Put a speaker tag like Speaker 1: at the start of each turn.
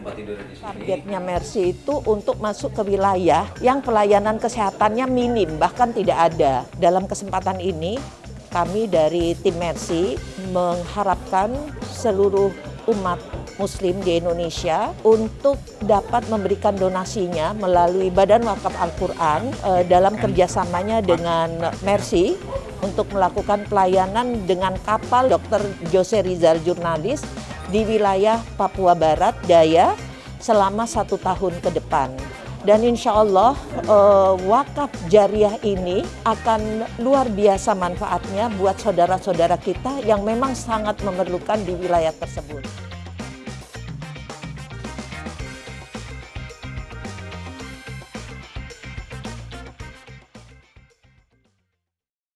Speaker 1: tempat tidur di sini.
Speaker 2: Targetnya Mercy itu untuk masuk ke wilayah yang pelayanan kesehatannya minim, bahkan tidak ada. Dalam kesempatan ini, kami dari tim Mercy mengharapkan seluruh umat Muslim di Indonesia untuk dapat memberikan donasinya melalui Badan Wakaf Al-Quran eh, dalam kerjasamanya dengan Mercy untuk melakukan pelayanan dengan kapal Dr. Jose Rizal Jurnalis di wilayah Papua Barat Daya selama satu tahun ke depan. Dan insya Allah uh, wakaf jariah ini akan luar biasa manfaatnya buat saudara-saudara kita yang memang sangat memerlukan di wilayah tersebut.